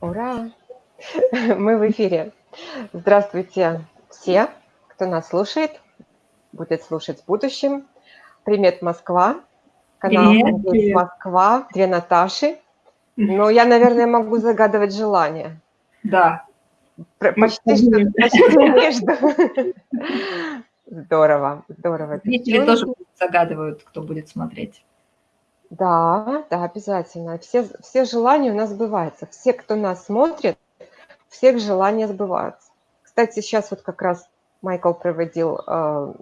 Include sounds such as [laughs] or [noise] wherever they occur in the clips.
Ура! [laughs] Мы в эфире. Здравствуйте все, кто нас слушает, будет слушать в будущем. Привет, Москва. Канал Привет, привет. Москва, две Наташи. Но я, наверное, могу загадывать желание. Да. Почти что почти [laughs] между. Здорово, здорово. Зрители тоже загадывают, кто будет смотреть. Да, да, обязательно. Все, все желания у нас сбываются. Все, кто нас смотрит, всех желания сбываются. Кстати, сейчас вот как раз Майкл проводил э,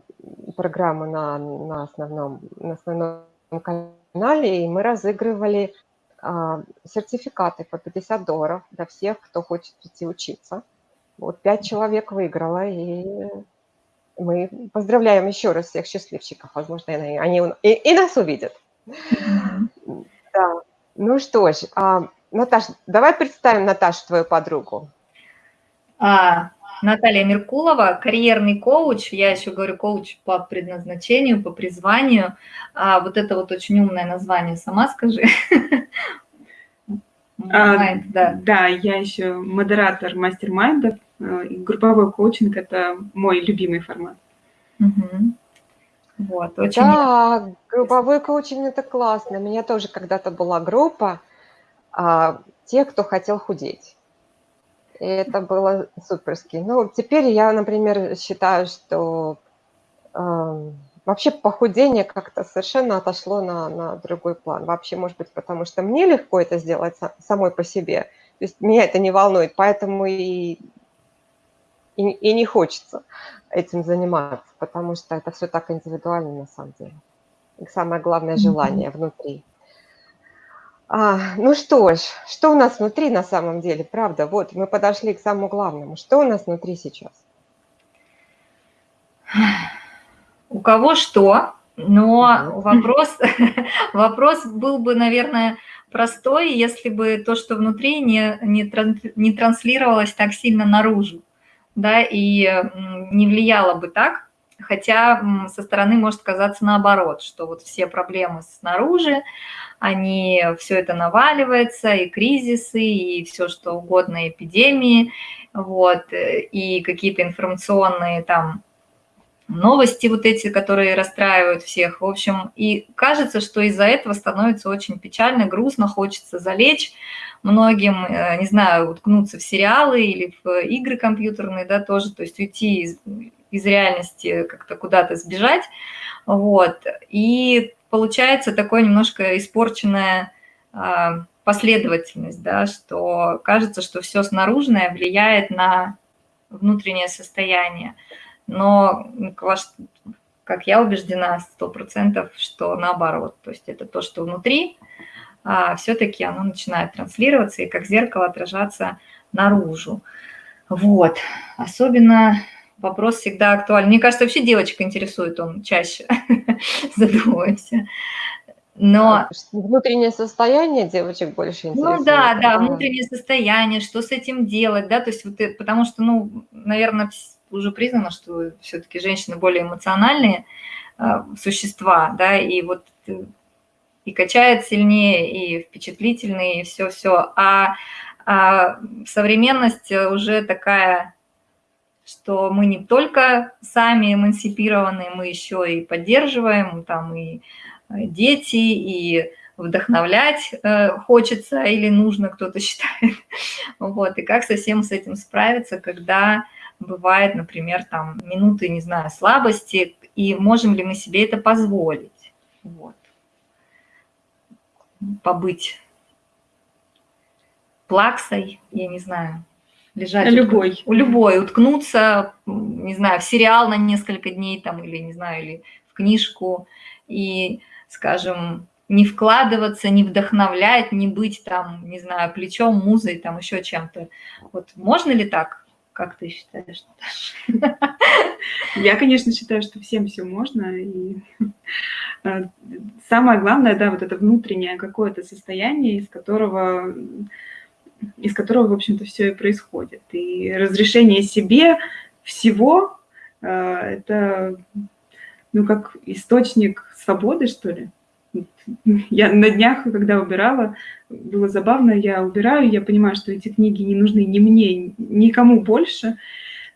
программу на, на, основном, на основном канале, и мы разыгрывали э, сертификаты по 50 долларов для всех, кто хочет прийти учиться. Вот пять человек выиграло, и мы поздравляем еще раз всех счастливчиков. Возможно, они, они и, и нас увидят. Да. Ну что ж, а, Наташ, давай представим Наташу, твою подругу. А, Наталья Меркулова, карьерный коуч, я еще говорю коуч по предназначению, по призванию. А, вот это вот очень умное название, сама скажи. [laughs] А, Майнд, да. Да, я еще модератор мастер-майндов. э, Групповой коучинг – это мой любимый формат. Мгм. Вот, очень Да, групповой коучинг – это классно. У меня тоже когда-то была группа а, тех, кто хотел худеть. И это было суперски. Ну, теперь я, например, считаю, что ам, вообще похудение как-то совершенно отошло на, на другой план. Вообще, может быть, потому что мне легко это сделать са- самой по себе. То есть меня это не волнует, поэтому и, и, и не хочется этим заниматься, потому что это все так индивидуально на самом деле. И самое главное – желание внутри. А, ну что ж, что у нас внутри на самом деле, правда? Вот, мы подошли к самому главному. Что у нас внутри сейчас? У кого что, но вопрос, [laughs] вопрос был бы, наверное, простой, если бы то, что внутри, не, не, не транслировалось так сильно наружу, да, и не влияло бы так, хотя со стороны может казаться наоборот, что вот все проблемы снаружи, они, все это наваливается, и кризисы, и все что угодно, эпидемии, вот, э, и какие-то информационные там новости вот эти, которые расстраивают всех. В общем, и кажется, что из-за этого становится очень печально, грустно, хочется залечь многим, э, не знаю, уткнуться в сериалы или в игры компьютерные, да, тоже, то есть уйти из, из реальности, как-то куда-то сбежать, вот. И получается такое немножко испорченная а, последовательность, да, что кажется, что все снаружное влияет на внутреннее состояние. Но, ваш- как я убеждена, сто процентов, что наоборот. То есть это то, что внутри, все-таки оно начинает транслироваться и как зеркало отражаться наружу. Вот. Особенно вопрос всегда актуален. Мне кажется, вообще девочек интересует он чаще, [laughs] задумываемся. Но А, Внутреннее состояние девочек больше интересует. ну да, да, А, внутреннее состояние, что с этим делать, да, то есть вот, э, потому что, ну, наверное, уже признано, что все-таки женщины более эмоциональные а, существа, да, и вот э, и качает сильнее, и впечатлительные, и все-все, а, а современность э, уже такая, что мы не только сами эмансипированы, мы еще и поддерживаем, там и э, дети, и вдохновлять э, хочется или нужно, кто-то [laughs] считает. Вот, и как совсем с этим справиться, когда бывает, например, там минуты, не знаю, слабости, и можем ли мы себе это позволить? Вот. Побыть плаксой, я не знаю, лежать. Любой. У любой, уткнуться, не знаю, в сериал на несколько дней там, или, не знаю, или в книжку, и, скажем, не вкладываться, не вдохновлять, не быть там, не знаю, плечом, музой, там еще чем-то. Вот можно ли так? Как ты считаешь? Я, конечно, считаю, что всем все можно. И э, самое главное, да, вот это внутреннее какое-то состояние, из которого, из которого, в общем-то, все и происходит. И разрешение себе всего э, – это, ну, как источник свободы, что ли. Я на днях, когда убирала, было забавно, я убираю, я понимаю, что эти книги не нужны ни мне, никому больше,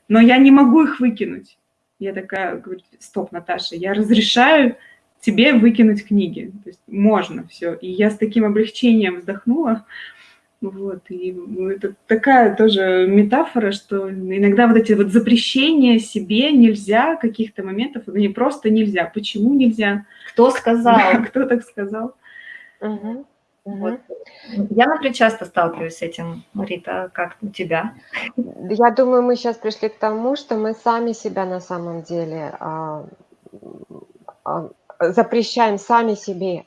но я не могу их выкинуть. Я такая, говорю, стоп, Наташа, я разрешаю тебе выкинуть книги. То есть можно все. И я с таким облегчением вздохнула. Вот, и это такая тоже метафора, что иногда вот эти вот запрещения себе нельзя, каких-то моментов, они просто нельзя. Почему нельзя? Кто сказал? Да, [laughs] кто так сказал? Угу. Вот. Я, например, часто сталкиваюсь с этим, Рита, как у тебя? Я думаю, мы сейчас пришли к тому, что мы сами себя на самом деле а, а, запрещаем сами себе.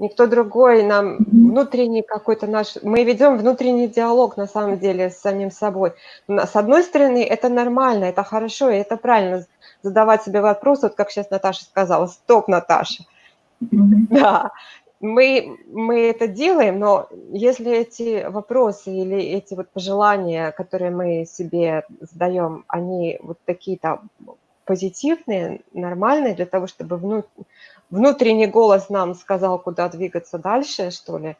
Никто другой нам внутренний какой-то наш... Мы ведем внутренний диалог на самом деле с самим собой. С одной стороны, это нормально, это хорошо, и это правильно задавать себе вопрос, вот как сейчас Наташа сказала, стоп, Наташа. [laughs] Да, мы, мы это делаем, но если эти вопросы или эти вот пожелания, которые мы себе задаем, они вот такие-то позитивные, нормальные, для того, чтобы вну, внутренний голос нам сказал, куда двигаться дальше, что ли,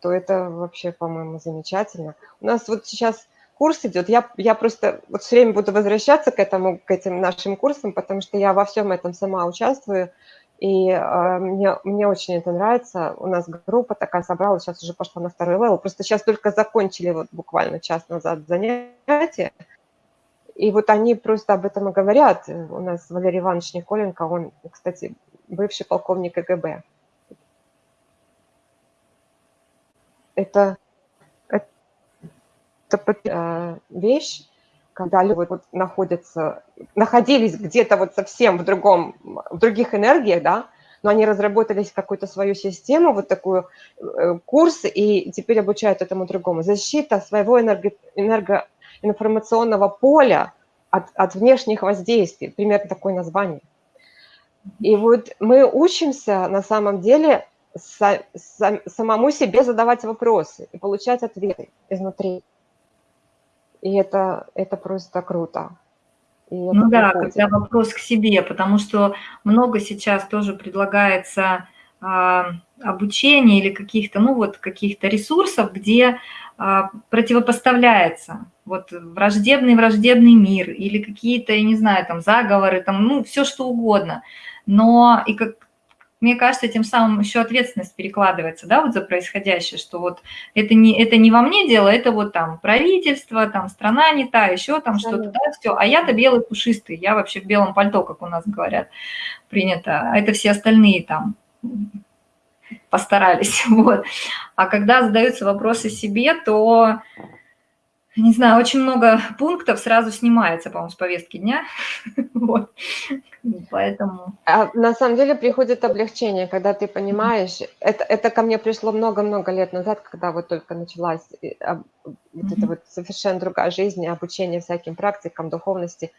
то это вообще, по-моему, замечательно. У нас вот сейчас курс идет, я, я просто вот все время буду возвращаться к этому, к этим нашим курсам, потому что я во всем этом сама участвую, и э, мне, мне очень это нравится. У нас группа такая собралась, сейчас уже пошла на второй level. Просто сейчас только закончили вот буквально час назад занятия. И вот они просто об этом и говорят. У нас Валерий Иванович Николенко, он, кстати, бывший полковник КГБ. Это, это, это э, вещь, когда люди вот находятся, находились где-то вот совсем в другом, в других энергиях, да, но они разработали какую-то свою систему, вот такую э, курс, и теперь обучают этому другому. Защита своего энерго, энергоинформационного поля от, от внешних воздействий, примерно такое название. И вот мы учимся на самом деле са, са, самому себе задавать вопросы и получать ответы изнутри. И это, это просто круто. И ну да, приходит. когда вопрос к себе, потому что много сейчас тоже предлагается а, обучения или каких-то, ну вот каких-то ресурсов, где а, противопоставляется вот враждебный враждебный мир или какие-то, я не знаю, там заговоры, там, ну все что угодно. Но и как мне кажется, тем самым еще ответственность перекладывается, да, вот за происходящее, что вот это не, это не во мне дело, это вот там правительство, там страна не та, еще там что-то, да, все. А я-то белый пушистый, я вообще в белом пальто, как у нас говорят, принято, а это все остальные там постарались, [laughs] вот. А когда задаются вопросы себе, то не знаю, очень много пунктов сразу снимается, по-моему, с повестки дня. [laughs] вот. Поэтому... А на самом деле приходит облегчение, когда ты понимаешь, это, это ко мне пришло много-много лет назад, когда вот только началась а, вот эта вот совершенно другая жизнь, обучение всяким практикам, духовности.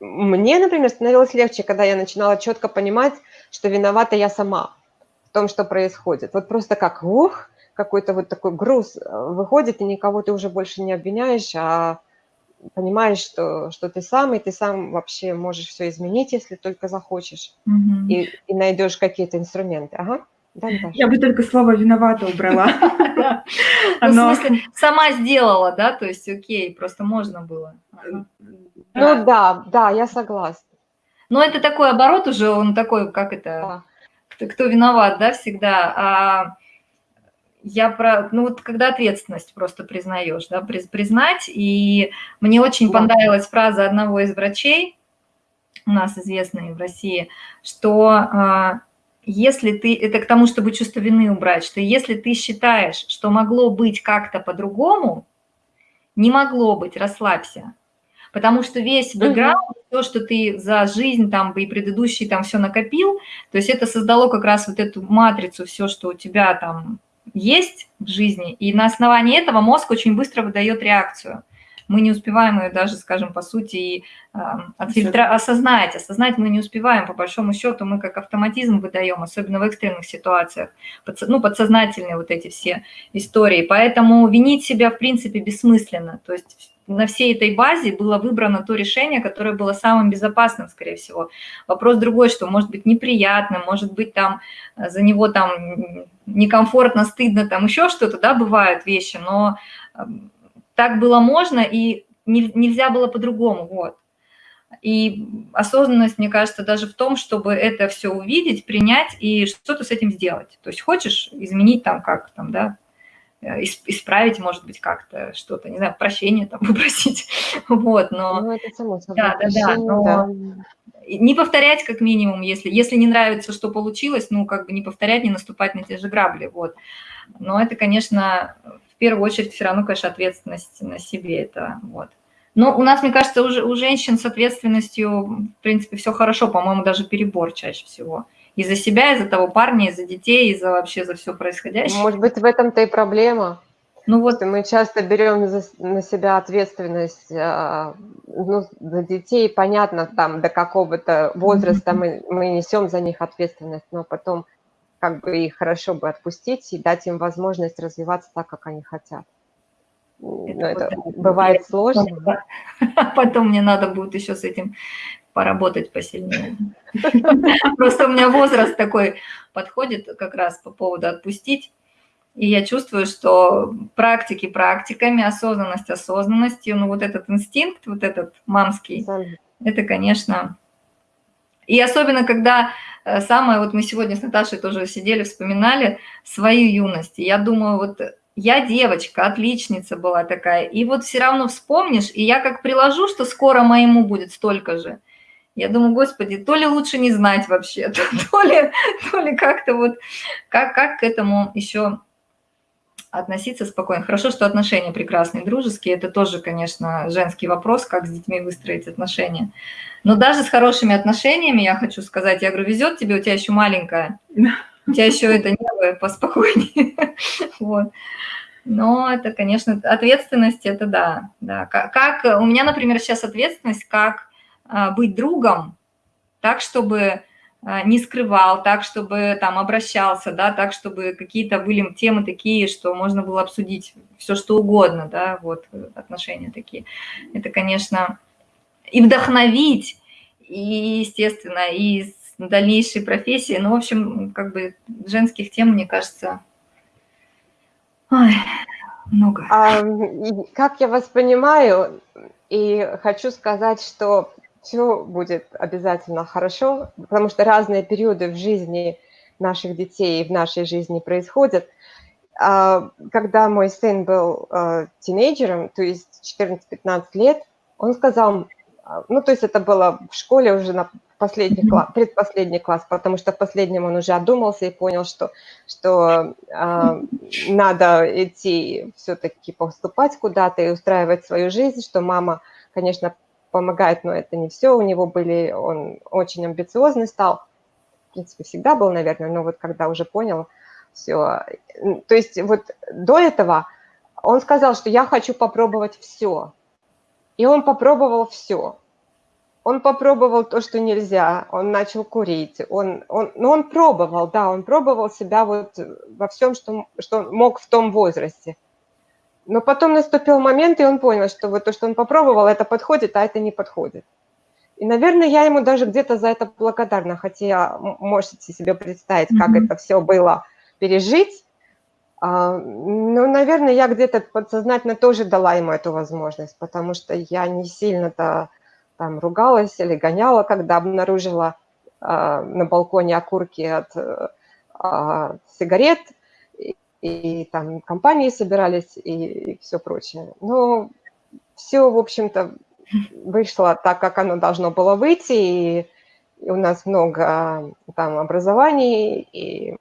Мне, например, становилось легче, когда я начинала четко понимать, что виновата я сама в том, что происходит. Вот просто как, ух, какой-то вот такой груз э, выходит, и никого ты уже больше не обвиняешь, а понимаешь, что, что ты сам, и ты сам вообще можешь все изменить, если только захочешь, угу. и, и найдешь какие-то инструменты. Ага. Да, Я бы только слово «виновата» убрала. [laughs] Ну, в смысле, сама сделала, да? То есть, окей, просто можно было. Ну да, да, я согласна. Но это такой оборот уже, он такой, как это, кто виноват, да, всегда. Я про, ну вот когда ответственность просто признаешь, да, признать, и мне очень понравилась фраза одного из врачей, у нас известной в России, что а, если ты, это к тому, чтобы чувство вины убрать, что если ты считаешь, что могло быть как-то по-другому, не могло быть, расслабься. Потому что весь бэкграунд, угу. то, что ты за жизнь там и предыдущий там все накопил, то есть это создало как раз вот эту матрицу, все, что у тебя там есть в жизни, и на основании этого мозг очень быстро выдает реакцию. мы не успеваем ее даже, скажем, по сути, и э, отфильтра... осознать. Осознать мы не успеваем, по большому счету, мы как автоматизм выдаем, особенно в экстренных ситуациях, подс... ну, подсознательные вот эти все истории. Поэтому винить себя, в принципе, бессмысленно. То есть на всей этой базе было выбрано то решение, которое было самым безопасным, скорее всего. Вопрос другой, что может быть неприятно, может быть там э, за него там некомфортно, стыдно, там еще что-то, да, бывают вещи, но эм, так было можно и нельзя было по-другому, вот. И осознанность, мне кажется, даже в том, чтобы это все увидеть, принять и что-то с этим сделать. То есть хочешь изменить там как там, да, Э, исправить, может быть, как-то что-то, не знаю, прощение там [laughs] попросить, вот, но... Ну, это само собой. Да, да, да, но да. Не повторять как минимум, если, если не нравится, что получилось, ну, как бы не повторять, не наступать на те же грабли, вот. Но это, конечно, в первую очередь все равно, конечно, ответственность на себе, это, вот. Но у нас, мне кажется, уже у женщин с ответственностью, в принципе, все хорошо, по-моему, даже перебор чаще всего и за себя, и за того парня, и за детей, и за вообще за все происходящее. Может быть, в этом-то и проблема. Ну вот мы часто берем за, на себя ответственность э, ну, за детей, понятно, там до какого-то возраста мы, мы несем за них ответственность, но потом как бы их хорошо бы отпустить и дать им возможность развиваться так, как они хотят. Это, но это вот, бывает сложно. [laughs] Потом мне надо будет еще с этим поработать посильнее. [laughs] Просто у меня возраст такой подходит как раз по поводу отпустить. И я чувствую, что практики практиками, осознанность осознанностью, ну вот этот инстинкт, вот этот мамский, это, конечно... И особенно, когда э, самое, вот мы сегодня с Наташей тоже сидели, вспоминали свою юность. И я думаю, вот я девочка, отличница была такая, и вот все равно вспомнишь, и я как приложу, что скоро моему будет столько же, я думаю, господи, то ли лучше не знать вообще, [laughs] то ли, то ли как-то вот, как, как к этому еще относиться спокойно. Хорошо, что отношения прекрасные, дружеские. Это тоже, конечно, женский вопрос, как с детьми выстроить отношения. Но даже с хорошими отношениями, я хочу сказать, я говорю, везет тебе, у тебя еще маленькая, у тебя еще это небо поспокойнее. [laughs] Вот. Но это, конечно, ответственность, это да. да. Как, как у меня, например, сейчас ответственность, как а, быть другом, так, чтобы не скрывал, так, чтобы там обращался, да, так, чтобы какие-то были темы такие, что можно было обсудить все, что угодно, да, вот отношения такие. Это, конечно, и вдохновить, и, естественно, и дальнейшей профессии, ну, в общем, как бы женских тем, мне кажется, ой, много. А, как я вас понимаю, и хочу сказать, что все будет обязательно хорошо, потому что разные периоды в жизни наших детей и в нашей жизни происходят. А, когда мой сын был а, тинейджером, то есть 14-15 лет, он сказал, а, ну, то есть это было в школе уже на последний класс, предпоследний класс, потому что в последнем он уже одумался и понял, что, что э, надо идти все-таки поступать куда-то и устраивать свою жизнь, что мама, конечно, помогает, но это не все. У него были, он очень амбициозный стал, в принципе, всегда был, наверное, но вот когда уже понял все. То есть вот до этого он сказал, что я хочу попробовать все. И он попробовал все. Он попробовал то, что нельзя, он начал курить, он, он, ну, он пробовал, да, он пробовал себя вот во всем, что, что мог в том возрасте. Но потом наступил момент, и он понял, что вот то, что он попробовал, это подходит, а это не подходит. И, наверное, я ему даже где-то за это благодарна, хотя можете себе представить, как mm-hmm. это все было пережить. А, ну, наверное, я где-то подсознательно тоже дала ему эту возможность, потому что я не сильно-то там ругалась или гоняла, когда обнаружила а, на балконе окурки от а, сигарет – и там компании собирались, и, и все прочее. Но все, в общем-то, вышло так, как оно должно было выйти, и, и у нас много там образований, и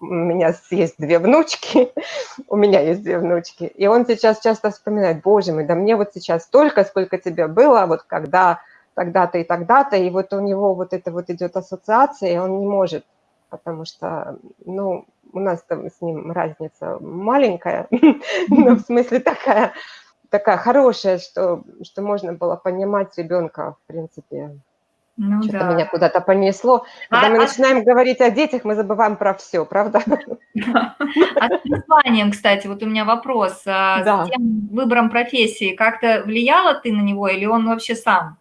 у меня есть две внучки, [laughs] у меня есть две внучки, и он сейчас часто вспоминает, боже мой, да мне вот сейчас столько, сколько тебе было, вот когда тогда-то и тогда-то, и вот у него вот это вот идет ассоциация, и он не может, потому что, ну, у нас там с ним разница маленькая, [laughs] но в смысле такая, такая хорошая, что, что можно было понимать ребенка, в принципе. Ну, Что-то да. меня куда-то понесло. Когда а, мы а... начинаем говорить о детях, мы забываем про все, правда? [laughs] А с призванием, кстати, вот у меня вопрос. А да. С тем выбором профессии как-то влияла ты на него или он вообще сам?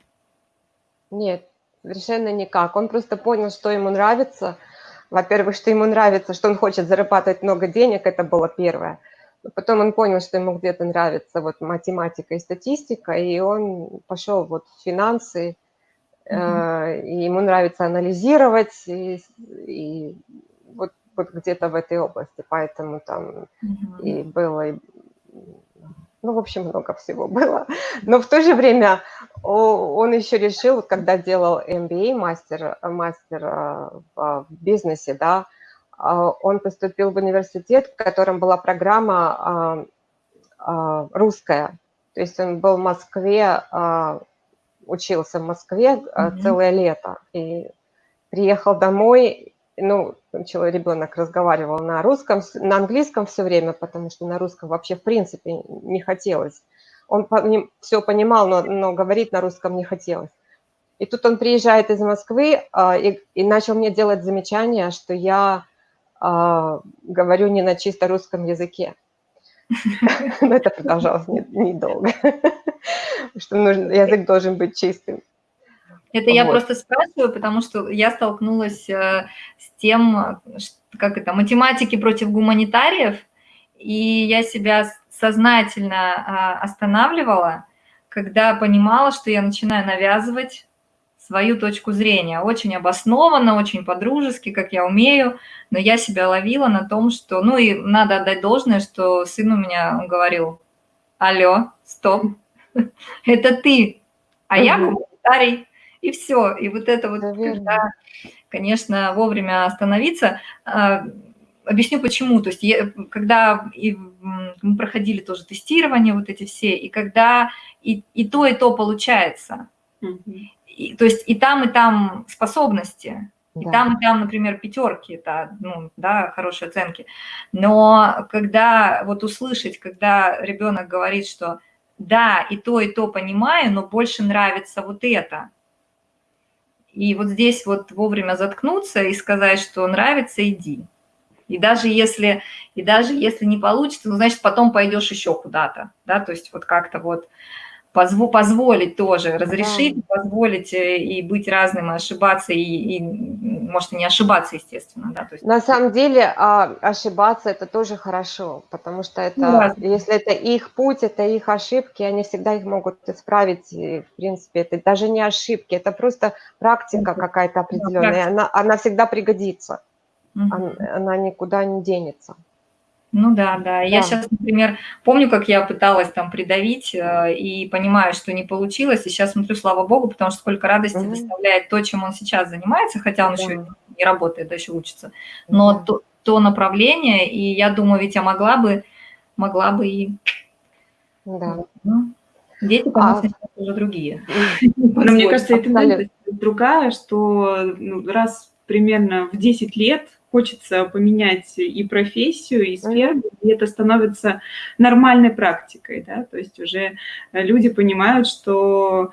Нет, совершенно никак. Он просто понял, что ему нравится. Во-первых, что ему нравится, что он хочет зарабатывать много денег, это было первое. Потом он понял, что ему где-то нравится вот математика и статистика, и он пошел вот в финансы, mm-hmm. и ему нравится анализировать, и, и вот, вот где-то в этой области, поэтому там mm-hmm. и было, и, ну, в общем, много всего было. Но в то же время он еще решил, когда делал MBA, мастер, мастер э, в бизнесе, да, а, он поступил в университет, в котором была программа а, а, русская. То есть он был в Москве, учился в Москве mm-hmm. целое лето. И приехал домой, ну, человек, ребенок разговаривал на русском, на английском все время, потому что на русском вообще в принципе не хотелось. Он все понимал, но, но говорить на русском не хотелось. И тут он приезжает из Москвы и, и начал мне делать замечания, что я а, говорю не на чисто русском языке. [laughs] Но это продолжалось недолго, [laughs] что язык должен быть чистым. Это я просто спрашиваю, потому что я столкнулась э, с тем, как это, математики против гуманитариев, и я себя сознательно а, останавливала, когда понимала, что я начинаю навязывать свою точку зрения. Очень обоснованно, очень по-дружески, как я умею, но я себя ловила на том, что... Ну и надо отдать должное, что сын у меня говорил, алло, стоп, [laughs] это ты, а я комментарий, и все. И вот это вот, когда, конечно, вовремя остановиться, а, Объясню почему. То есть когда и мы проходили тоже тестирование, вот эти все, и когда и, и то, и то получается. И, то есть и там, и там способности, да. и там, и там, например, пятерки, это, ну, да, хорошие оценки. Но когда вот услышать, когда ребенок говорит, что да, и то, и то понимаю, но больше нравится вот это. И вот здесь вот вовремя заткнуться и сказать, что нравится, иди. И даже если, и даже если не получится, ну, значит, потом пойдешь еще куда-то, да, то есть вот как-то вот позво позволить тоже, разрешить, да. позволить э, и быть разным, и ошибаться, и, и может, и не ошибаться, естественно. Да, то есть... На самом деле а, ошибаться – это тоже хорошо, потому что это, да. если это их путь, это их ошибки, они всегда их могут исправить, и, в принципе, это даже не ошибки, это просто практика какая-то определенная, да, она, она всегда пригодится, угу. она, она никуда не денется. Ну да, да. Я сейчас, например, помню, как я пыталась там придавить э, и понимаю, что не получилось. И сейчас смотрю, слава богу, потому что сколько радости mm-hmm. доставляет то, чем он сейчас занимается, хотя он да. еще не работает, да еще учится. Но mm-hmm. то, то направление, и я думаю, ведь я могла бы, могла бы и... Да. Ну, дети, конечно, а... уже другие. [laughs] Но мне кажется, это другая, что ну, раз примерно в 10 лет хочется поменять и профессию, и сферу, и это становится нормальной практикой, да, то есть уже люди понимают, что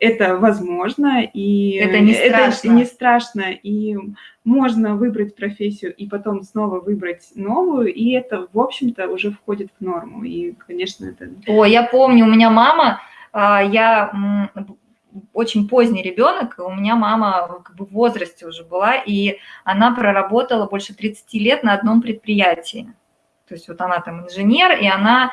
это возможно, и это не страшно, это не страшно и можно выбрать профессию и потом снова выбрать новую, и это, в общем-то, уже входит в норму, и, конечно, это... О, я помню, у меня мама, а, я очень поздний ребенок, у меня мама как бы в возрасте уже была, и она проработала больше 30 лет на одном предприятии. То есть вот она там инженер, и она,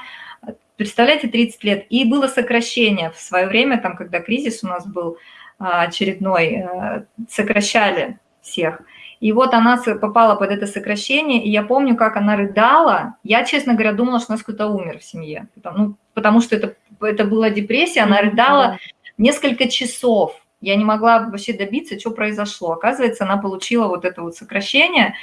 представляете, 30 лет. И было сокращение в свое время, там, когда кризис у нас был а, очередной, э, сокращали всех. И вот она попала под это сокращение, и я помню, как она рыдала. Я, честно говоря, думала, что у нас кто-то умер в семье. Ну, потому что это, это была депрессия, она рыдала несколько часов. Я не могла вообще добиться, что произошло. Оказывается, она получила вот это вот сокращение,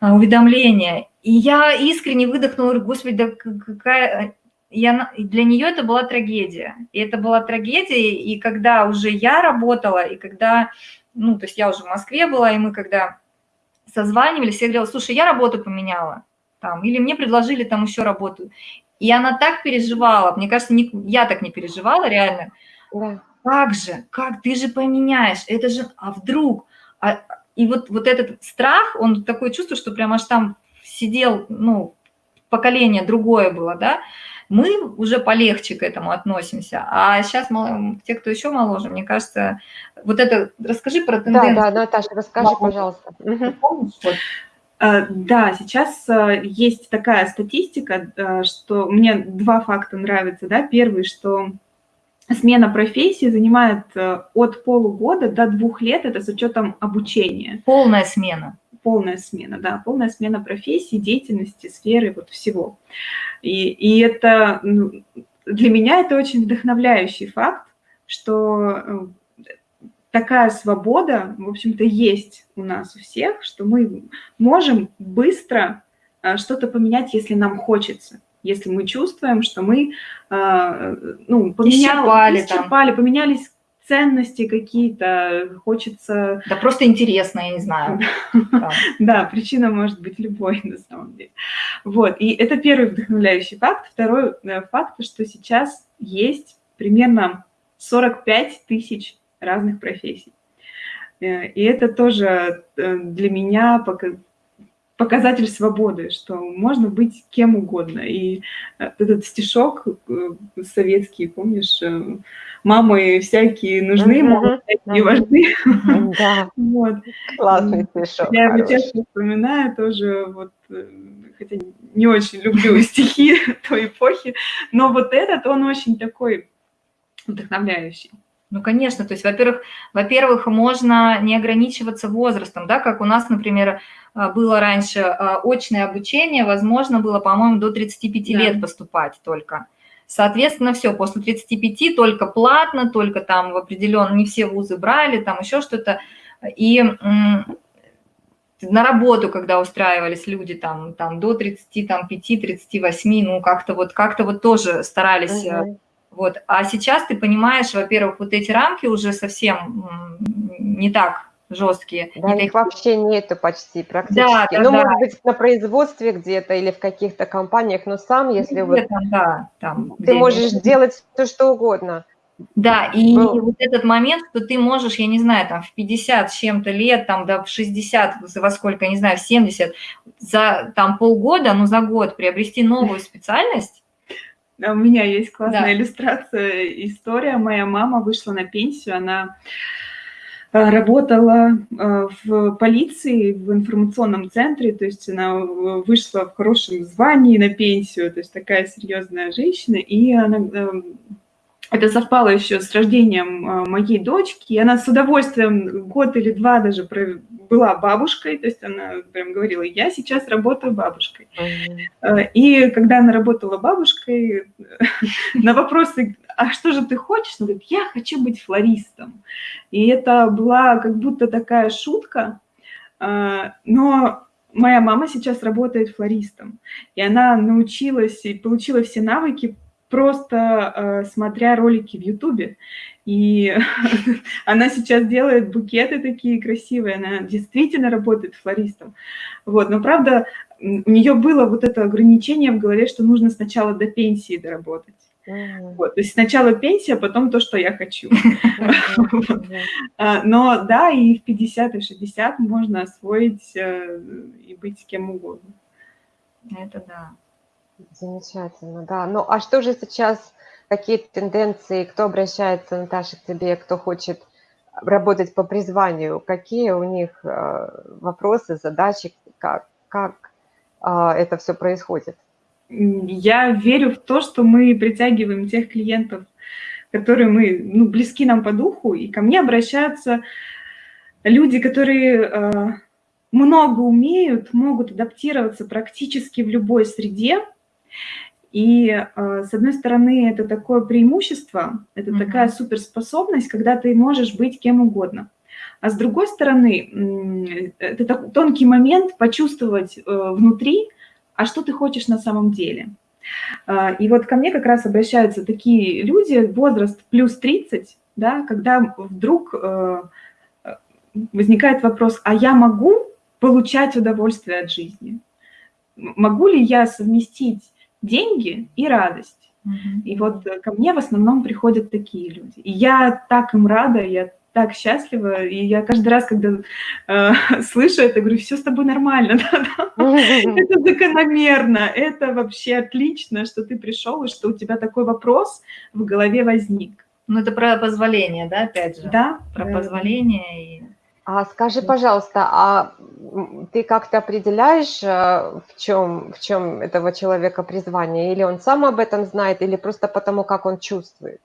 а, уведомление. И я искренне выдохнула, говорю, господи, да какая... Я, для нее это была трагедия. И это была трагедия, и когда уже я работала, и когда, ну, то есть я уже в Москве была, и мы когда созванивались, я говорила, слушай, я работу поменяла, там, или мне предложили там еще работу. И она так переживала, мне кажется, не, я так не переживала реально. Да. Как же, как ты же поменяешь, это же, а вдруг? А, и вот, вот этот страх, он такое чувство, что прям аж там сидел, ну, поколение другое было, да, мы уже полегче к этому относимся. А сейчас те, кто еще моложе, мне кажется, вот это, расскажи про тенденцию. Да, да, Наташа, расскажи, пожалуйста. А, да, сейчас а, есть такая статистика, а, что мне два факта нравятся. Да? Первый, что смена профессии занимает от полугода до двух лет, это с учетом обучения. Полная смена. Полная смена, да, полная смена профессии, деятельности, сферы, вот всего. И, и это, ну, для меня это очень вдохновляющий факт, что такая свобода, в общем-то, есть у нас у всех, что мы можем быстро а, что-то поменять, если нам хочется, если мы чувствуем, что мы а, ну, поменяли, исчерпали, поменялись ценности какие-то, хочется... Да просто интересно, я не знаю. [laughs] Да, причина может быть любой [laughs] на самом деле. Вот, и это первый вдохновляющий факт. Второй э, факт, что сейчас есть примерно 45 тысяч разных профессий. Э, и это тоже э, для меня показатель свободы, что можно быть кем угодно. И э, этот стишок советский, помнишь, мамы всякие нужны, мамы всякие важны. Да, [laughs] вот. классный стишок. Я его часто вспоминаю тоже, вот, хотя не очень люблю [laughs] стихи той эпохи, но вот этот, он очень такой вдохновляющий. Ну, конечно, то есть, во-первых, во-первых, можно не ограничиваться возрастом, да, как у нас, например, э, было раньше э, очное обучение, возможно, было, по-моему, до 35 да. лет поступать только. Соответственно, все, после 35 только платно, только там в определенном, не все вузы брали, там еще что-то. И на работу, когда устраивались люди там, там до 35-38, ну как-то вот, как вот тоже старались угу вот. А сейчас ты понимаешь, во-первых, вот эти рамки уже совсем не так жесткие. Да, их такие... вообще нету почти практически. Да, да, ну, да. может быть, на производстве где-то или в каких-то компаниях, но сам, если вот да, там, ты можешь делать все, что угодно. Да, и ну, вот этот момент, что ты можешь, я не знаю, там в 50 с чем-то лет, там да, в 60, во сколько, я не знаю, в 70, за там полгода, ну за год приобрести новую специальность, у меня есть классная да. иллюстрация, история. Моя мама вышла на пенсию, она э, работала э, в полиции, в информационном центре, то есть она вышла в хорошем звании на пенсию, то есть такая серьезная женщина, и она эм, это совпало еще с рождением э, моей дочки, и она с удовольствием год или два даже была бабушкой, то есть она прям говорила, я сейчас работаю бабушкой. Mm-hmm. И когда она работала бабушкой, [laughs] на вопросы, а что же ты хочешь, она говорит, я хочу быть флористом. И это была как будто такая шутка, э, но моя мама сейчас работает флористом, и она научилась и получила все навыки просто э, смотря ролики в Ютубе. И [laughs] она сейчас делает букеты такие красивые, она действительно работает флористом. Вот, но правда, у нее было вот это ограничение в голове, что нужно сначала до пенсии доработать. Вот, то есть сначала пенсия, а потом то, что я хочу. [laughs] А, но да, и в 50 и 60 можно освоить э, и быть кем угодно. Это да. Замечательно, да. Ну, а что же сейчас, какие тенденции, кто обращается, Наташа, к тебе, кто хочет работать по призванию, какие у них э, вопросы, задачи, как, как это все происходит? Я верю в то, что мы притягиваем тех клиентов, которые мы, ну, близки нам по духу, и ко мне обращаются люди, которые э, много умеют, могут адаптироваться практически в любой среде, и, э, с одной стороны, это такое преимущество, это mm-hmm. такая суперспособность, когда ты можешь быть кем угодно. А с другой стороны, это тонкий момент почувствовать э, внутри, а что ты хочешь на самом деле. Э, и вот ко мне как раз обращаются такие люди, возраст плюс 30, да, когда вдруг возникает вопрос, а я могу получать удовольствие от жизни? Могу ли я совместить деньги и радость. И вот ко мне в основном приходят такие люди. И я так им рада, я так счастлива, и я каждый раз, когда э, [laughs] слышу это, говорю, все с тобой нормально, [laughs] да, да. [laughs] это закономерно, это вообще отлично, что ты пришел, и что у тебя такой вопрос в голове возник. Ну, это про позволение, да, опять же? Да. Про да. позволение и... А скажи, пожалуйста, а ты как-то определяешь, э, в чем, в чем этого человека призвание? Или он сам об этом знает, или просто потому, как он чувствует?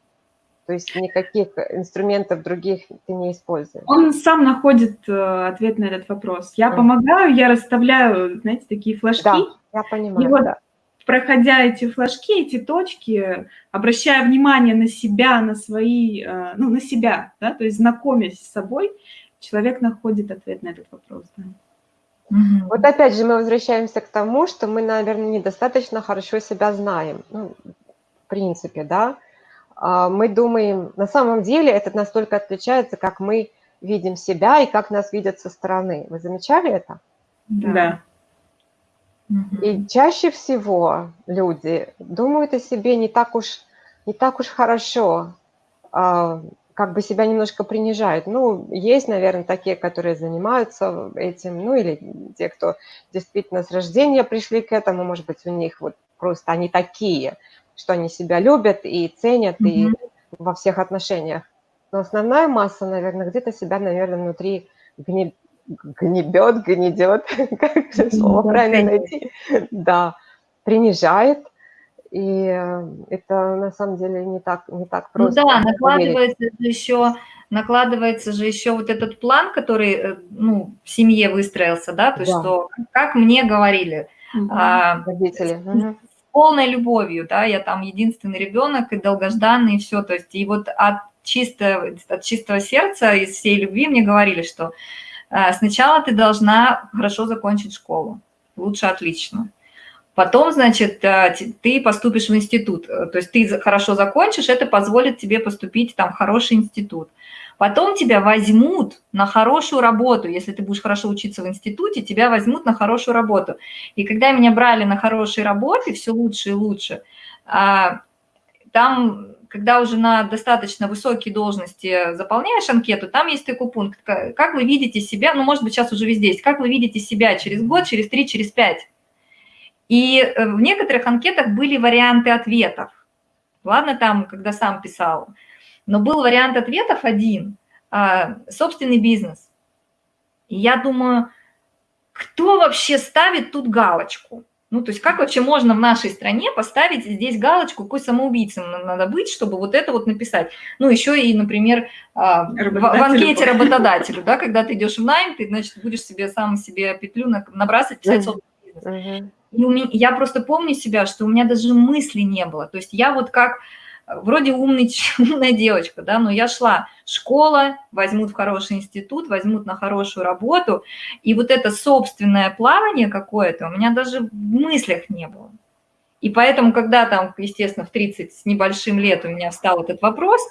То есть никаких инструментов других ты не используешь? Он сам находит э, ответ на этот вопрос. Я mm. помогаю, я расставляю, знаете, такие флажки. Да, я понимаю, и вот, да. проходя эти флажки, эти точки, обращая внимание на себя, на свои, э, ну, на себя, да, то есть знакомясь с собой, человек находит ответ на этот вопрос. Да. Угу. Вот опять же мы возвращаемся к тому, что мы, наверное, недостаточно хорошо себя знаем. Ну, в принципе, да. А, мы думаем, на самом деле это настолько отличается, как мы видим себя и как нас видят со стороны. Вы замечали это? Да. И чаще всего люди думают о себе не так уж, не так уж хорошо, а, как бы себя немножко принижают. Ну, есть, наверное, такие, которые занимаются этим, ну, или те, кто действительно с рождения пришли к этому, может быть, у них вот просто они такие – что они себя любят и ценят, mm -hmm. и во всех отношениях. Но основная масса, наверное, где-то себя, наверное, внутри гни... гнебет, гнедет, [laughs] как же слово правильно найти, да, принижает, и э, это на самом деле не так, не так ну просто. Ну да, накладывается же еще, накладывается же еще вот этот план, который э, ну, в семье выстроился, да, то есть да. что, как мне говорили, угу. а, родители. Угу полной любовью, да, я там единственный ребенок и долгожданный, и все, то есть, и вот от чистого, от чистого сердца, из всей любви мне говорили, что э, сначала ты должна хорошо закончить школу, лучше отлично. Потом, значит, э, ты поступишь в институт, то есть ты хорошо закончишь, это позволит тебе поступить там в хороший институт. Потом тебя возьмут на хорошую работу. Если ты будешь хорошо учиться в институте, тебя возьмут на хорошую работу. И когда меня брали на хорошие работы, все лучше и лучше, а, там, когда уже на достаточно высокие должности заполняешь анкету, там есть такой пункт, как вы видите себя, ну, может быть, сейчас уже везде есть, как вы видите себя через год, через три, через пять. И э, в некоторых анкетах были варианты ответов. Ладно, там, когда сам писал, но был вариант ответов один а, – собственный бизнес. И я думаю, кто вообще ставит тут галочку? Ну, то есть как вообще можно в нашей стране поставить здесь галочку, какой самоубийцем надо быть, чтобы вот это вот написать? Ну, еще и, например, а, в, анкете работодателю, да, когда ты идешь в найм, ты, значит, будешь себе сам себе петлю набрасывать, писать собственный бизнес. И у меня, я просто помню себя, что у меня даже мысли не было. То есть я вот как вроде умный, [laughs] умная девочка, да, но я шла, школа, возьмут в хороший институт, возьмут на хорошую работу, и вот это собственное плавание какое-то у меня даже в мыслях не было. И поэтому, когда там, естественно, в 30 с небольшим лет у меня встал этот вопрос,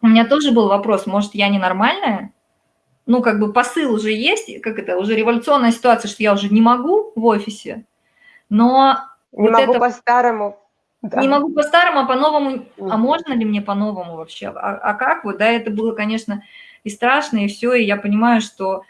у меня тоже был вопрос, может, я ненормальная? Ну, как бы посыл уже есть, как это, уже революционная ситуация, что я уже не могу в офисе, но... Не вот могу это... по-старому да. Не могу по-старому, а по-новому, а можно ли мне по-новому вообще? А, а как вот, да, это было, конечно, и страшно, и все, и я понимаю, что,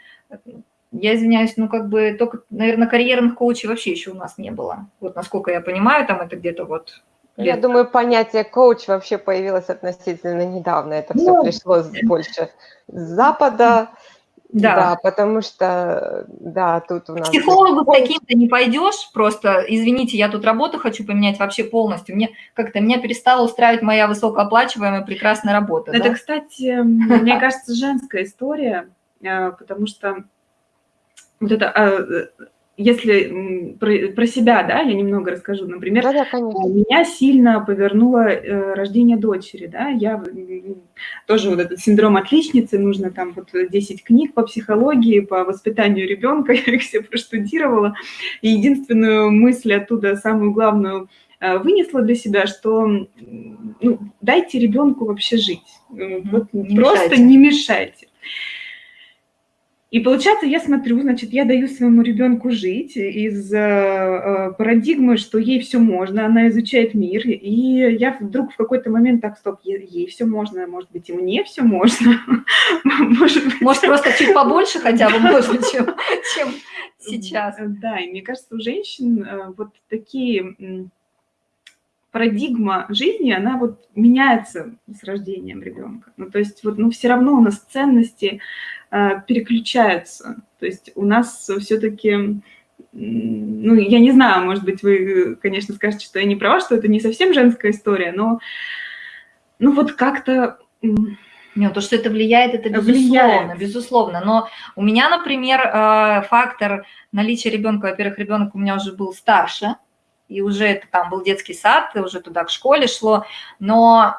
я извиняюсь, ну, как бы, только, наверное, карьерных коучей вообще еще у нас не было. Вот насколько я понимаю, там это где-то вот... Я думаю, понятие коуч вообще появилось относительно недавно. Это все ну, пришло больше с Запада, [laughs] да. да, потому что, да, тут у нас... К психологу таким-то не пойдешь, просто, извините, я тут работу хочу поменять вообще полностью. Мне как-то, меня перестала устраивать моя высокооплачиваемая прекрасная работа. Это, да? кстати, мне кажется, женская история, э, потому что вот это а, если про, про себя, да, я немного расскажу. Например, да, да, меня сильно повернуло э, рождение дочери, да, я тоже вот этот синдром отличницы, нужно там вот 10 книг по психологии, по воспитанию ребенка, [laughs] я их все проштудировала, и единственную мысль оттуда, самую главную, э, вынесла для себя, что ну, дайте ребенку вообще жить, вот, не просто мешайте. не мешайте. И получается, я смотрю, значит, я даю своему ребенку жить из э, э, парадигмы, что ей все можно, она изучает мир, и я вдруг в какой-то момент так, стоп, ей, все можно, может быть, и мне все можно. [laughs] Может, может просто чуть побольше хотя бы можно, чем, чем сейчас. Да, и мне кажется, у женщин э, вот такие парадигма жизни, она вот меняется с рождением ребенка. Ну, то есть вот, ну, все равно у нас ценности э, переключаются. То есть у нас все-таки, ну, я не знаю, может быть, вы, конечно, скажете, что я не права, что это не совсем женская история, но, ну, вот как-то... Нет, то, что это влияет, это безусловно, влияет. безусловно. Но у меня, например, э, фактор наличия ребенка, во-первых, ребенок у меня уже был старше, и уже это там был детский сад, уже туда к школе шло, но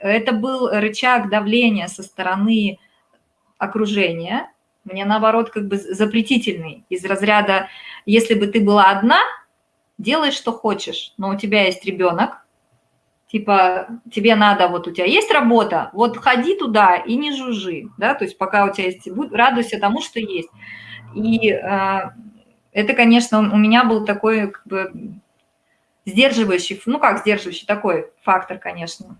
это был рычаг давления со стороны окружения, мне наоборот как бы запретительный, из разряда, если бы ты была одна, делай, что хочешь, но у тебя есть ребенок, типа, тебе надо, вот у тебя есть работа, вот ходи туда и не жужжи, да, то есть пока у тебя есть, радуйся тому, что есть. И э, это, конечно, у меня был такой как бы сдерживающий, ну как сдерживающий, такой фактор, конечно.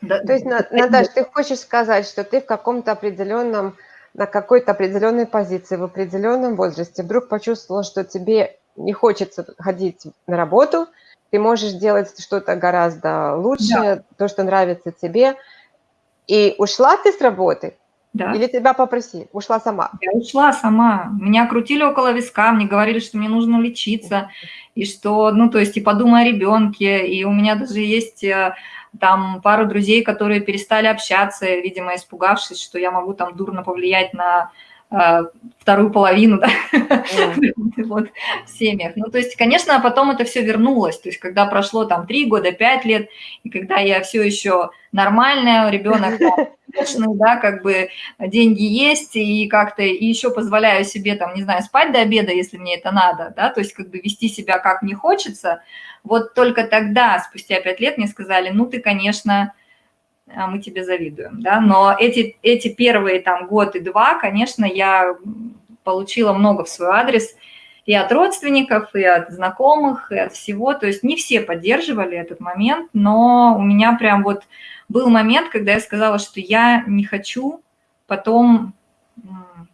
Да. То есть, Наташа, ты хочешь сказать, что ты в каком-то определенном, на какой-то определенной позиции, в определенном возрасте вдруг почувствовала, что тебе не хочется ходить на работу, ты можешь делать что-то гораздо лучше, да. то, что нравится тебе, и ушла ты с работы, да. Или тебя попросили? Ушла сама? Я ушла сама. Меня крутили около виска, мне говорили, что мне нужно лечиться, и что, ну, то есть, и подумай о ребенке, и у меня даже есть э, там пару друзей, которые перестали общаться, видимо, испугавшись, что я могу там дурно повлиять на э, вторую половину, да, mm. [laughs] вот, в семьях. Ну, то есть, конечно, потом это все вернулось, то есть, когда прошло там три года, пять лет, и когда я все еще нормальная, ребенок успешный, да, как бы деньги есть, и как-то и еще позволяю себе, там, не знаю, спать до обеда, если мне это надо, да, то есть как бы вести себя как мне хочется, вот только тогда, спустя пять лет, мне сказали, ну, ты, конечно, а, мы тебе завидуем, да, но эти, эти первые там год и два, конечно, я получила много в свой адрес и от родственников, и от знакомых, и от всего, то есть не все поддерживали этот момент, но у меня прям вот был момент, когда я сказала, что я не хочу потом,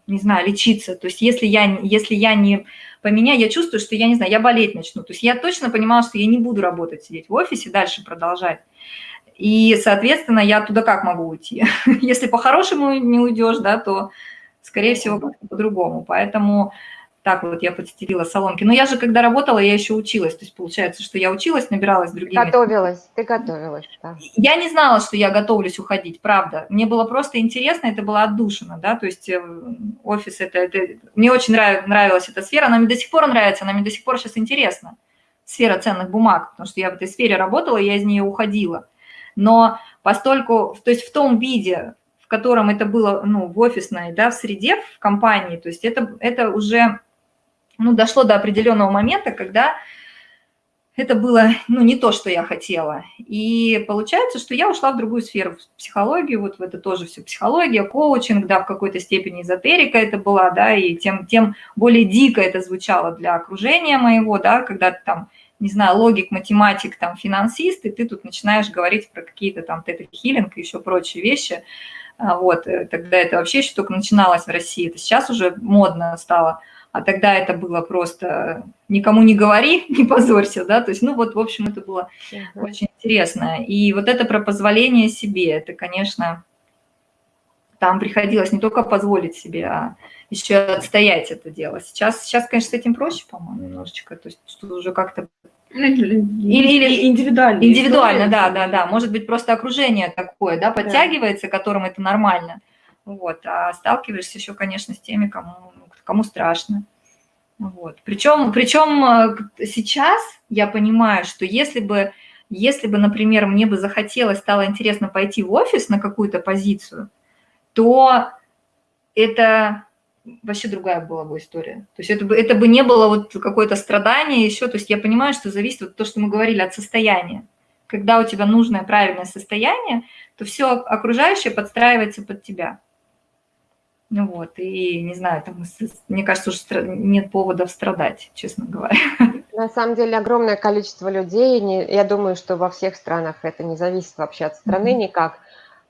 не знаю, лечиться. То есть если я, если я не поменяю, я чувствую, что я не знаю, я болеть начну. То есть я точно понимала, что я не буду работать, сидеть в офисе, дальше продолжать. И, соответственно, я туда как могу уйти? [laughs] Если по-хорошему не уйдешь, да, то, скорее всего, по-другому. Поэтому так вот я подстелила соломки. Но я же, когда работала, я еще училась. То есть получается, что я училась, набиралась другими. Готовилась, ты готовилась, да. Я не знала, что я готовлюсь уходить, правда. Мне было просто интересно, это было отдушина, да, то есть э, офис это, это... Мне очень нрав... нравилась эта сфера, она мне до сих пор нравится, она мне до сих пор сейчас интересна. Сфера ценных бумаг, потому что я в этой сфере работала, я из нее уходила. Но постольку, то есть в том виде, в котором это было, ну, в офисной, да, в среде, в компании, то есть это, это уже ну, дошло до определенного момента, когда это было, ну, не то, что я хотела. И получается, что я ушла в другую сферу, в психологию, вот в это тоже все психология, коучинг, да, в какой-то степени эзотерика это была, да, и тем, тем более дико это звучало для окружения моего, да, когда ты там, не знаю, логик, математик, там, финансист, и ты тут начинаешь говорить про какие-то там тета-хиллинг и еще прочие вещи, а, вот, э, тогда это вообще еще только начиналось в России, это сейчас уже модно стало – а тогда это было просто никому не говори, [laughs] не позорься, да, то есть, ну вот, в общем, это было uh -huh. очень интересно. И вот это про позволение себе, это, конечно, там приходилось не только позволить себе, а еще отстоять это дело. Сейчас, сейчас конечно, с этим проще, по-моему, немножечко, то есть, что уже как-то ну, или, или индивидуально. Индивидуально, да, да, да. Может быть, просто окружение такое, да, подтягивается, да. которым это нормально. Вот, а сталкиваешься еще, конечно, с теми, кому кому страшно. Вот. Причем, причем э, сейчас я понимаю, что если бы, если бы, например, мне бы захотелось, стало интересно пойти в офис на какую-то позицию, то это вообще другая была бы история. То есть это бы, это бы не было вот какое-то страдание еще. То есть я понимаю, что зависит от того, что мы говорили, от состояния. Когда у тебя нужное правильное состояние, то все окружающее подстраивается под тебя. Вот, и не знаю, там, мне кажется, уже нет поводов страдать, честно говоря. [laughs] На самом деле огромное количество людей, не, я думаю, что во всех странах это не зависит вообще от страны mm-hmm. никак,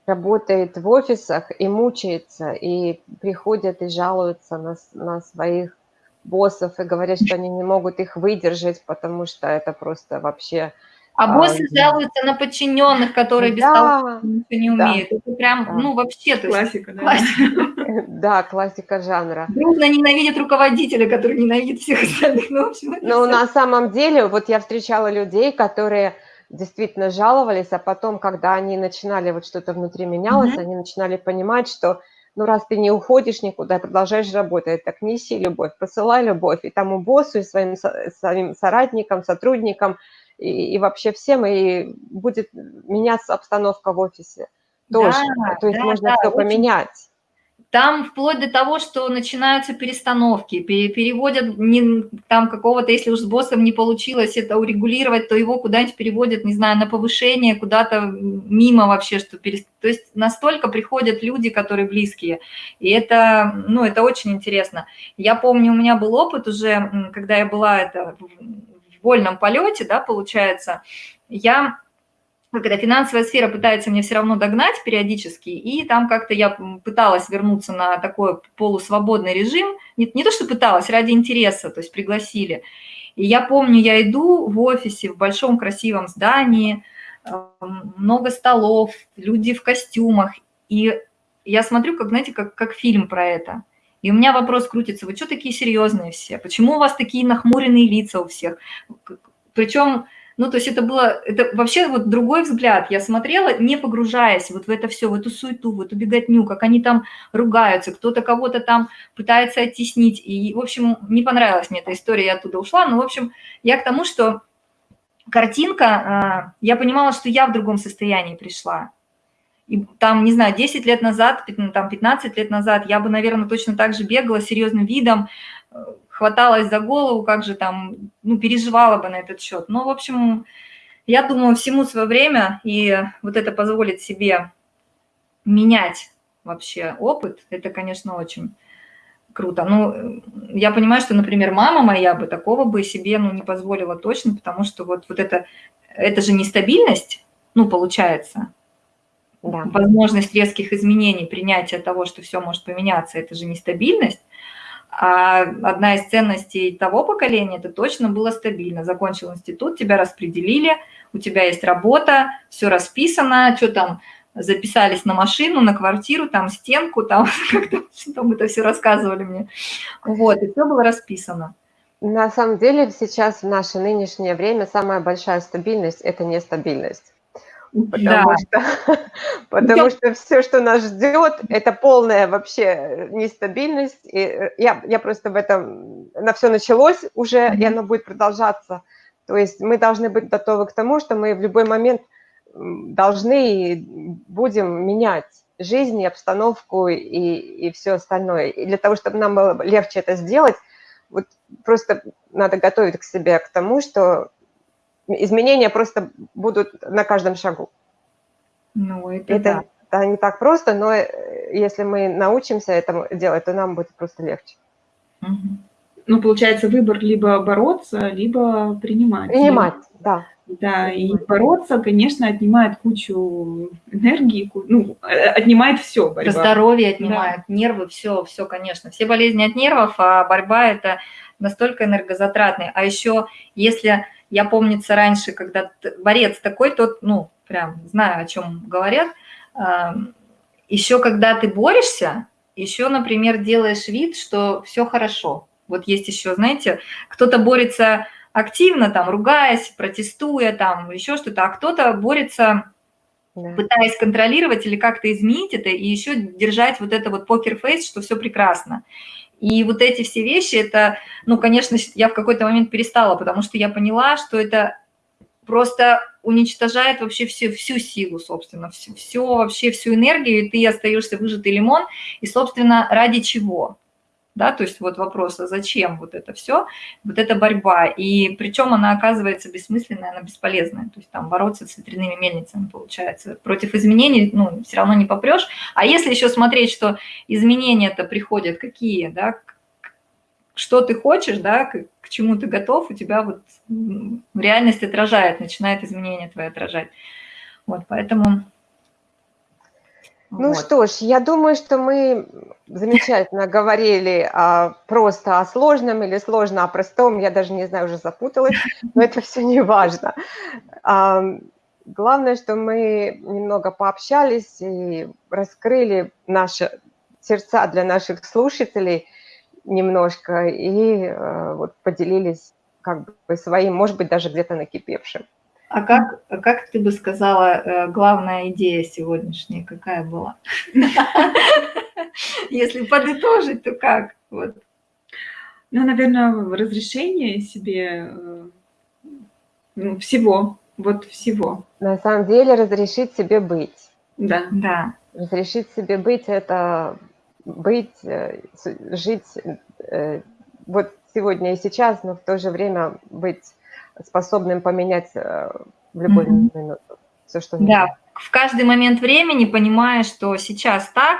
работает в офисах и мучается, и приходят и жалуются на, на своих боссов и говорят, что они не могут их выдержать, потому что это просто вообще а боссы а, жалуются на подчиненных, которые без да, того ничего не умеют. Да, Это прям, да. ну, вообще... То классика, есть, да. Классика. Да, классика [laughs] жанра. Дружно ненавидят руководителя, который ненавидит всех остальных. Ну, в общем, ну на самом деле, вот я встречала людей, которые действительно жаловались, а потом, когда они начинали, вот что-то внутри менялось, mm-hmm. они начинали понимать, что ну, раз ты не уходишь никуда, продолжаешь работать, так неси любовь, посылай любовь и тому боссу, и своим, своим соратникам, сотрудникам, и, и вообще всем, и будет меняться обстановка в офисе тоже. Да, То есть да, можно да, все очень... поменять. Там вплоть до того, что начинаются перестановки, переводят не, там какого-то, если уж с боссом не получилось это урегулировать, то его куда-нибудь переводят, не знаю, на повышение, куда-то мимо вообще, что перест... То есть настолько приходят люди, которые близкие, и это, ну, это очень интересно. Я помню, у меня был опыт уже, когда я была это вольном полете, да, получается, я когда финансовая сфера пытается мне все равно догнать периодически, и там как-то я пыталась вернуться на такой полусвободный режим, не, не то что пыталась, ради интереса, то есть пригласили. И я помню, я иду в офисе в большом красивом здании, эм, много столов, люди в костюмах, и я смотрю, как, знаете, как, как фильм про это – и у меня вопрос крутится, вы что такие серьезные все? Почему у вас такие нахмуренные лица у всех? Причем, ну, то есть это было, это вообще вот другой взгляд. Я смотрела, не погружаясь вот в это все, в эту суету, в эту беготню, как они там ругаются, кто-то кого-то там пытается оттеснить. И, в общем, не понравилась мне эта история, я оттуда ушла. Но, в общем, я к тому, что картинка, а, я понимала, что я в другом состоянии пришла. И там, не знаю, 10 лет назад, там 15 лет назад я бы, наверное, точно так же бегала серьезным видом, э, хваталась за голову, как же там, ну, переживала бы на этот счет. Но, в общем, я думаю, всему свое время, и вот это позволит себе менять вообще опыт, это, конечно, очень круто. Ну, я понимаю, что, например, мама моя бы такого бы себе, ну, не позволила точно, потому что вот, вот это, это же нестабильность, ну, получается, да. возможность резких изменений, принятие того, что все может поменяться, это же нестабильность. А одна из ценностей того поколения, это точно было стабильно. Закончил институт, тебя распределили, у тебя есть работа, все расписано, что там, записались на машину, на квартиру, там стенку, там [laughs] как-то там это все рассказывали мне. Вот, и все было расписано. На самом деле сейчас в наше нынешнее время самая большая стабильность – это нестабильность. Потому, да. что, [laughs] потому что все, что нас ждет, это полная вообще нестабильность. И э, я, я просто в этом, на все началось уже, mm-hmm. и оно будет продолжаться. То есть мы должны быть готовы к тому, что мы в любой момент должны и будем менять жизнь и обстановку и, и все остальное. И для того, чтобы нам было легче это сделать, вот просто надо готовить к себе к тому, что изменения просто будут на каждом шагу. Ну, это, это, да. это не так просто, но э, если мы научимся этому делать, то нам будет просто легче. Угу. Ну, получается, выбор либо бороться, либо принимать. Принимать, да. Да, и бороться, конечно, отнимает кучу энергии, ну, э, отнимает все. Борьба. Здоровье отнимает, да. нервы, все, все, конечно. Все болезни от нервов, а борьба – это настолько энергозатратная. А еще, если я помнится раньше, когда борец такой, тот, ну, прям знаю, о чем говорят, еще когда ты борешься, еще, например, делаешь вид, что все хорошо. Вот есть еще, знаете, кто-то борется активно, там, ругаясь, протестуя, там, еще что-то, а кто-то борется, да. пытаясь контролировать или как-то изменить это, и еще держать вот это вот покер-фейс, что все прекрасно. И вот эти все вещи, это, ну, конечно, я в какой-то момент перестала, потому что я поняла, что это просто уничтожает вообще всю, всю силу, собственно, все, все, вообще всю энергию, и ты остаешься выжатый лимон, и, собственно, ради чего? Да, то есть вот вопрос, а зачем вот это все, вот эта борьба, и причем она оказывается бессмысленная, она бесполезная, то есть там бороться с ветряными мельницами получается, против изменений, ну, все равно не попрешь, а если еще смотреть, что изменения-то приходят какие, да, что ты хочешь, да, к, к чему ты готов, у тебя вот реальность отражает, начинает изменения твои отражать, вот, поэтому ну вот. что ж, я думаю, что мы замечательно говорили а, просто о сложном или сложно о простом. Я даже не знаю, уже запуталась, но это все не важно. А, главное, что мы немного пообщались и раскрыли наши сердца для наших слушателей немножко и а, вот поделились как бы своим, может быть, даже где-то накипевшим. А как, как ты бы сказала, э, главная идея сегодняшняя какая была? Если подытожить, то как? Вот. Ну, наверное, разрешение себе э, ну, всего, вот всего. На самом деле разрешить себе быть. Да. Да. Разрешить себе быть – это быть, э, жить вот сегодня и сейчас, но в то же время быть способным поменять э, в любой mm-hmm. минуту все, что нужно. Да, в каждый момент времени, понимая, что сейчас так,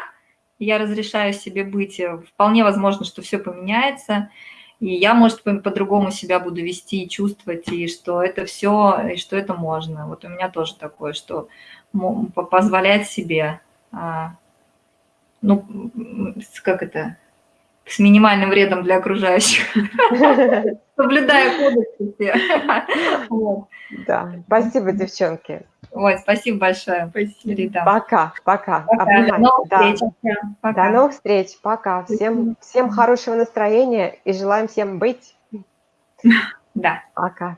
я разрешаю себе быть, э, вполне возможно, что все поменяется, и я, может, по-другому себя буду вести и чувствовать, и что это все, и что это можно. Вот у меня тоже такое, что позволять себе, а, ну, как это, с минимальным вредом для окружающих, [laughs] соблюдая кодексы [laughs] все. Да, спасибо, девчонки. Ой, спасибо большое. Спасибо. Пока, пока. пока. До новых да. встреч. Пока. До новых встреч. Пока. Всем, всем хорошего настроения и желаем всем быть. [laughs] Да. Пока.